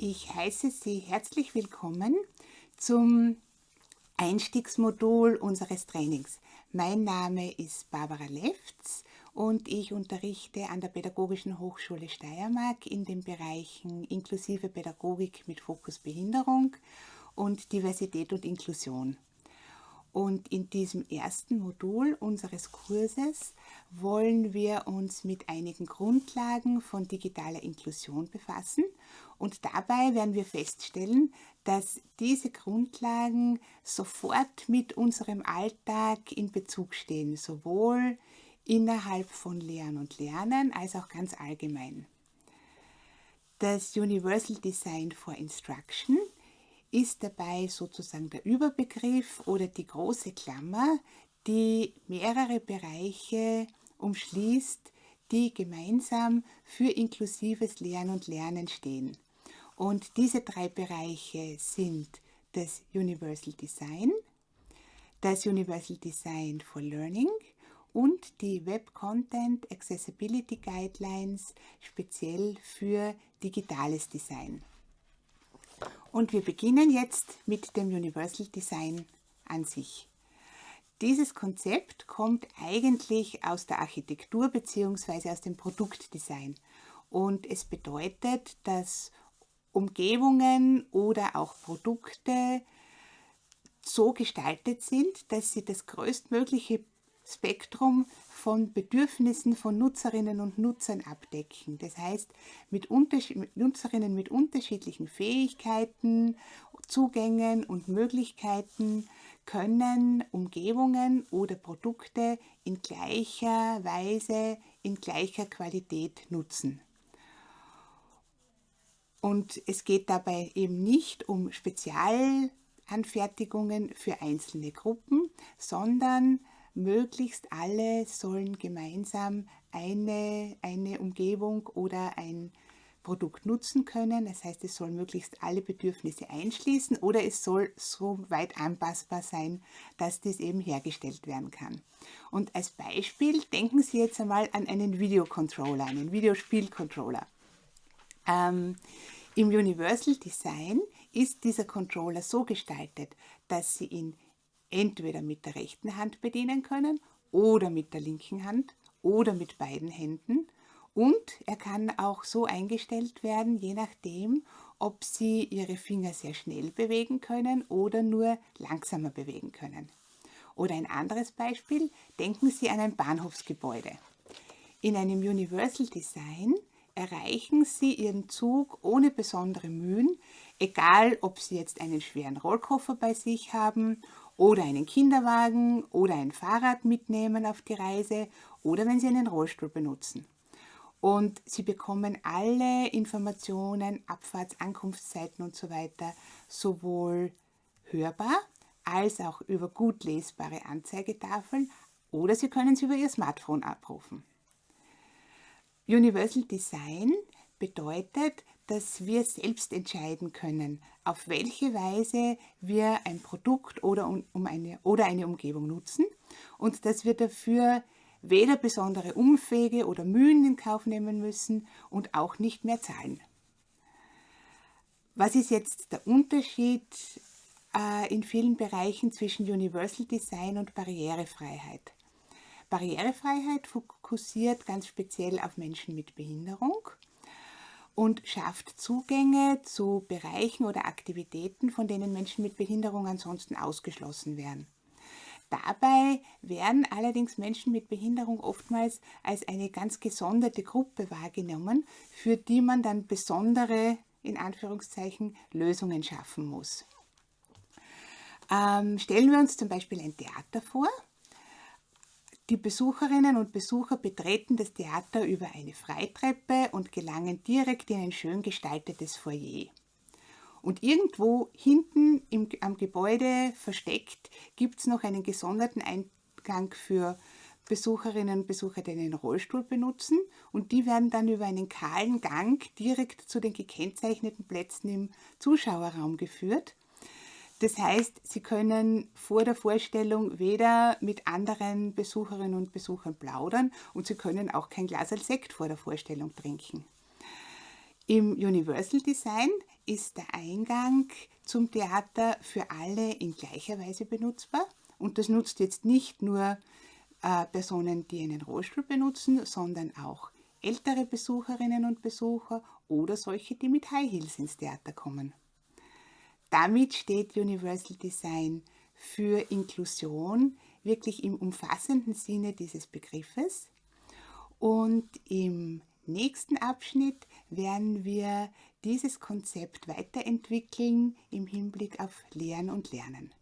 Ich heiße Sie herzlich willkommen zum Einstiegsmodul unseres Trainings. Mein Name ist Barbara Lefts und ich unterrichte an der Pädagogischen Hochschule Steiermark in den Bereichen inklusive Pädagogik mit Fokus Behinderung und Diversität und Inklusion. Und in diesem ersten Modul unseres Kurses wollen wir uns mit einigen Grundlagen von digitaler Inklusion befassen. Und dabei werden wir feststellen, dass diese Grundlagen sofort mit unserem Alltag in Bezug stehen, sowohl innerhalb von Lehren und Lernen als auch ganz allgemein. Das Universal Design for Instruction ist dabei sozusagen der Überbegriff oder die große Klammer, die mehrere Bereiche umschließt, die gemeinsam für inklusives Lernen und Lernen stehen. Und diese drei Bereiche sind das Universal Design, das Universal Design for Learning und die Web Content Accessibility Guidelines speziell für digitales Design. Und wir beginnen jetzt mit dem Universal Design an sich. Dieses Konzept kommt eigentlich aus der Architektur bzw. aus dem Produktdesign und es bedeutet, dass Umgebungen oder auch Produkte so gestaltet sind, dass sie das größtmögliche Spektrum von Bedürfnissen von Nutzerinnen und Nutzern abdecken. Das heißt, mit, Nutzerinnen mit unterschiedlichen Fähigkeiten, Zugängen und Möglichkeiten können Umgebungen oder Produkte in gleicher Weise, in gleicher Qualität nutzen. Und es geht dabei eben nicht um Spezialanfertigungen für einzelne Gruppen, sondern möglichst alle sollen gemeinsam eine, eine Umgebung oder ein Produkt nutzen können. Das heißt, es soll möglichst alle Bedürfnisse einschließen oder es soll so weit anpassbar sein, dass das eben hergestellt werden kann. Und als Beispiel denken Sie jetzt einmal an einen Videocontroller, einen Videospielcontroller. Ähm, Im Universal Design ist dieser Controller so gestaltet, dass Sie ihn entweder mit der rechten Hand bedienen können oder mit der linken Hand oder mit beiden Händen. Und er kann auch so eingestellt werden, je nachdem, ob Sie Ihre Finger sehr schnell bewegen können oder nur langsamer bewegen können. Oder ein anderes Beispiel, denken Sie an ein Bahnhofsgebäude. In einem Universal Design erreichen Sie Ihren Zug ohne besondere Mühen, egal ob Sie jetzt einen schweren Rollkoffer bei sich haben oder einen Kinderwagen oder ein Fahrrad mitnehmen auf die Reise oder wenn Sie einen Rollstuhl benutzen. Und Sie bekommen alle Informationen, Abfahrts-, Ankunftszeiten und so weiter sowohl hörbar als auch über gut lesbare Anzeigetafeln oder Sie können sie über Ihr Smartphone abrufen. Universal Design bedeutet, dass wir selbst entscheiden können, auf welche Weise wir ein Produkt oder, um eine, oder eine Umgebung nutzen und dass wir dafür weder besondere Umwege oder Mühen in Kauf nehmen müssen und auch nicht mehr zahlen. Was ist jetzt der Unterschied äh, in vielen Bereichen zwischen Universal Design und Barrierefreiheit? Barrierefreiheit fokussiert ganz speziell auf Menschen mit Behinderung und schafft Zugänge zu Bereichen oder Aktivitäten, von denen Menschen mit Behinderung ansonsten ausgeschlossen werden. Dabei werden allerdings Menschen mit Behinderung oftmals als eine ganz gesonderte Gruppe wahrgenommen, für die man dann besondere, in Anführungszeichen, Lösungen schaffen muss. Ähm, stellen wir uns zum Beispiel ein Theater vor. Die Besucherinnen und Besucher betreten das Theater über eine Freitreppe und gelangen direkt in ein schön gestaltetes Foyer. Und irgendwo hinten im, am Gebäude versteckt gibt es noch einen gesonderten Eingang für Besucherinnen und Besucher, die einen Rollstuhl benutzen und die werden dann über einen kahlen Gang direkt zu den gekennzeichneten Plätzen im Zuschauerraum geführt das heißt, Sie können vor der Vorstellung weder mit anderen Besucherinnen und Besuchern plaudern und Sie können auch kein Glas Sekt vor der Vorstellung trinken. Im Universal Design ist der Eingang zum Theater für alle in gleicher Weise benutzbar. Und das nutzt jetzt nicht nur äh, Personen, die einen Rollstuhl benutzen, sondern auch ältere Besucherinnen und Besucher oder solche, die mit High Heels ins Theater kommen. Damit steht Universal Design für Inklusion wirklich im umfassenden Sinne dieses Begriffes. Und im nächsten Abschnitt werden wir dieses Konzept weiterentwickeln im Hinblick auf Lehren und Lernen.